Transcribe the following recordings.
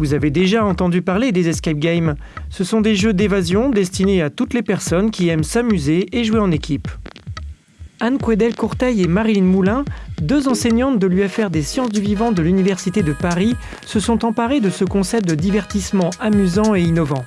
Vous avez déjà entendu parler des escape games. Ce sont des jeux d'évasion destinés à toutes les personnes qui aiment s'amuser et jouer en équipe. Anne Quedel Courteil et Marilyn Moulin, deux enseignantes de l'UFR des sciences du vivant de l'Université de Paris, se sont emparées de ce concept de divertissement amusant et innovant.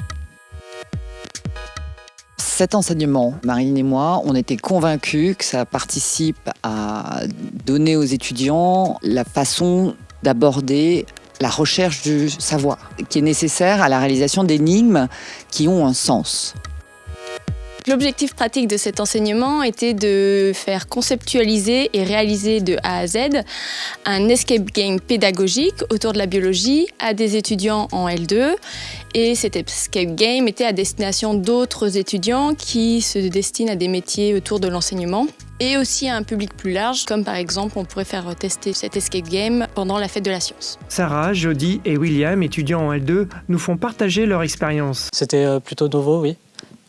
Cet enseignement, Marilyn et moi, on était convaincus que ça participe à donner aux étudiants la façon d'aborder la recherche du savoir, qui est nécessaire à la réalisation d'énigmes qui ont un sens. L'objectif pratique de cet enseignement était de faire conceptualiser et réaliser de A à Z un escape game pédagogique autour de la biologie à des étudiants en L2. Et cet escape game était à destination d'autres étudiants qui se destinent à des métiers autour de l'enseignement et aussi à un public plus large, comme par exemple on pourrait faire tester cet escape game pendant la fête de la science. Sarah, Jody et William, étudiants en L2, nous font partager leur expérience. C'était euh, plutôt nouveau, oui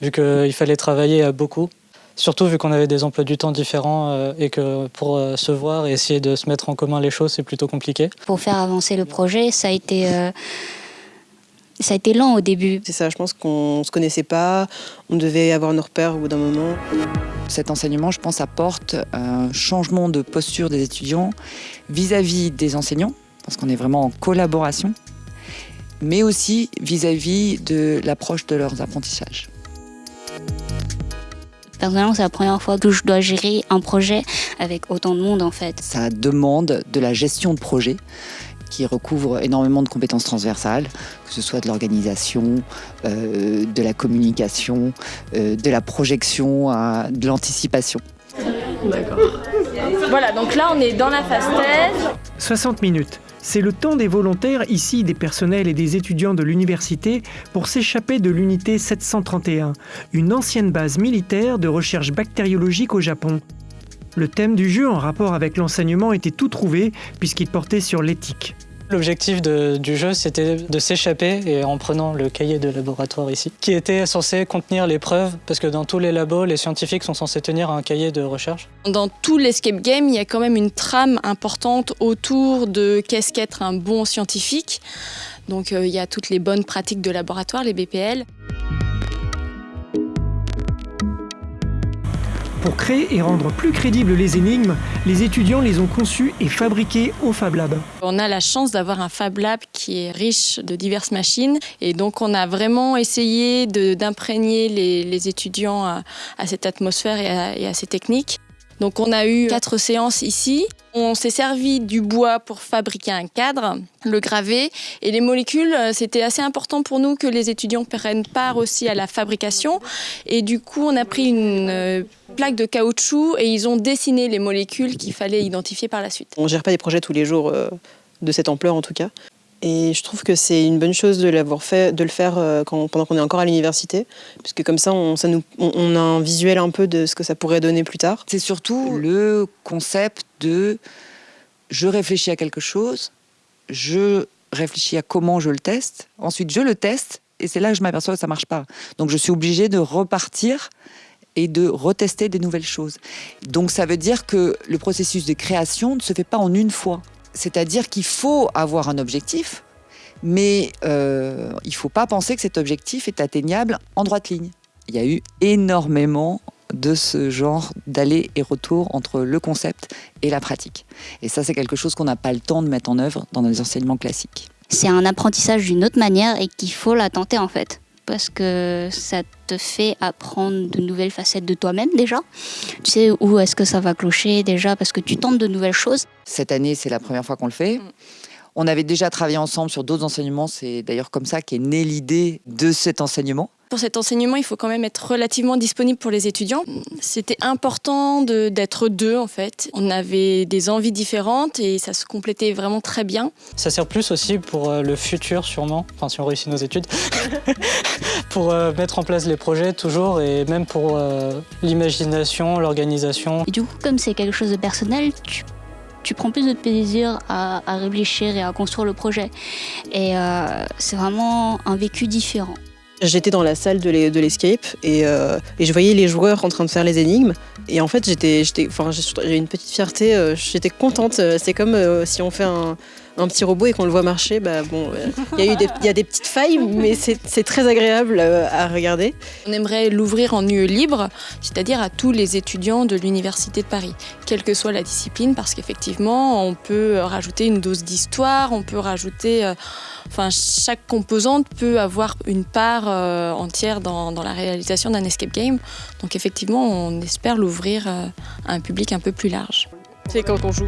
vu qu'il fallait travailler beaucoup. Surtout vu qu'on avait des emplois du temps différents euh, et que pour euh, se voir et essayer de se mettre en commun les choses, c'est plutôt compliqué. Pour faire avancer le projet, ça a été, euh, ça a été lent au début. C'est ça, je pense qu'on ne se connaissait pas, on devait avoir nos repères au bout d'un moment. Cet enseignement, je pense, apporte un changement de posture des étudiants vis-à-vis -vis des enseignants, parce qu'on est vraiment en collaboration, mais aussi vis-à-vis -vis de l'approche de leurs apprentissages. Personnellement, c'est la première fois que je dois gérer un projet avec autant de monde en fait. Ça demande de la gestion de projet qui recouvre énormément de compétences transversales, que ce soit de l'organisation, euh, de la communication, euh, de la projection, à, de l'anticipation. D'accord. Voilà, donc là on est dans la phase thèse. 60 minutes. C'est le temps des volontaires, ici des personnels et des étudiants de l'université, pour s'échapper de l'unité 731, une ancienne base militaire de recherche bactériologique au Japon. Le thème du jeu en rapport avec l'enseignement était tout trouvé puisqu'il portait sur l'éthique. L'objectif du jeu, c'était de s'échapper en prenant le cahier de laboratoire ici, qui était censé contenir les preuves, parce que dans tous les labos, les scientifiques sont censés tenir un cahier de recherche. Dans tout l'escape game, il y a quand même une trame importante autour de qu'est-ce qu'être un bon scientifique. Donc euh, il y a toutes les bonnes pratiques de laboratoire, les BPL. Pour créer et rendre plus crédibles les énigmes, les étudiants les ont conçues et fabriquées au Fab Lab. On a la chance d'avoir un Fab Lab qui est riche de diverses machines et donc on a vraiment essayé d'imprégner les, étudiants à, cette atmosphère et à ces techniques. Donc on a eu quatre séances ici. On s'est servi du bois pour fabriquer un cadre, le graver. Et les molécules, euh, c'était assez important pour nous que les étudiants prennent part aussi à la fabrication. Et du coup, on a pris une euh, plaque de caoutchouc et ils ont dessiné les molécules qu'il fallait identifier par la suite. On ne gère pas des projets tous les jours euh, de cette ampleur en tout cas. Et je trouve que c'est une bonne chose de fait, de le faire euh, pendant qu'on est encore à l'université, puisque comme ça, on, a un visuel un peu de ce que ça pourrait donner plus tard. C'est surtout le concept de je réfléchis à quelque chose, je réfléchis à comment je le teste, ensuite je le teste, et c'est là que je m'aperçois que ça marche pas. Donc je suis obligée de repartir et de retester des nouvelles choses. Donc ça veut dire que le processus de création ne se fait pas en une fois. C'est-à-dire qu'il faut avoir un objectif, mais euh, il ne faut pas penser que cet objectif est atteignable en droite ligne. Il y a eu énormément de ce genre d'aller et retour entre le concept et la pratique. Et ça, c'est quelque chose qu'on n'a pas le temps de mettre en œuvre dans les enseignements classiques. C'est un apprentissage d'une autre manière et qu'il faut la tenter en fait parce que ça te fait apprendre de nouvelles facettes de toi-même déjà. Tu sais où est-ce que ça va clocher déjà parce que tu tentes de nouvelles choses. Cette année, c'est la première fois qu'on le fait. Mm. On avait déjà travaillé ensemble sur d'autres enseignements. C'est d'ailleurs comme ça qu'est née l'idée de cet enseignement. Pour cet enseignement, il faut quand même être relativement disponible pour les étudiants. C'était important d'être deux en fait. On avait des envies différentes et ça se complétait vraiment très bien. Ça sert plus aussi pour euh, le futur sûrement, enfin si on réussit nos études, pour euh, mettre en place les projets toujours et même pour euh, l'imagination, l'organisation. Et du coup, comme c'est quelque chose de personnel, tu prends plus de plaisir à, réfléchir et à construire le projet. Et c'est vraiment un vécu différent. J'étais dans la salle de l'escape euh, et, je voyais les joueurs en train de faire les énigmes. Et en fait, j'étais, enfin, j'ai une petite fierté, euh, j'étais contente. C'est comme euh, si on fait un, un petit robot et qu'on le voit marcher, bah bon, euh, il y, a eu des- il y a des petites failles, mais c'est c'est très agréable euh, à regarder. On aimerait l'ouvrir en lieu libre, c'est-à-dire à tous les étudiants de l'Université de Paris, quelle que soit la discipline, parce qu'effectivement, on peut rajouter une dose d'histoire, on peut rajouter... euh, Enfin, chaque composante peut avoir une part euh, entière dans, dans la réalisation d'un escape game. Donc effectivement, on espère l'ouvrir euh, à un public un peu plus large. C'est quand on joue.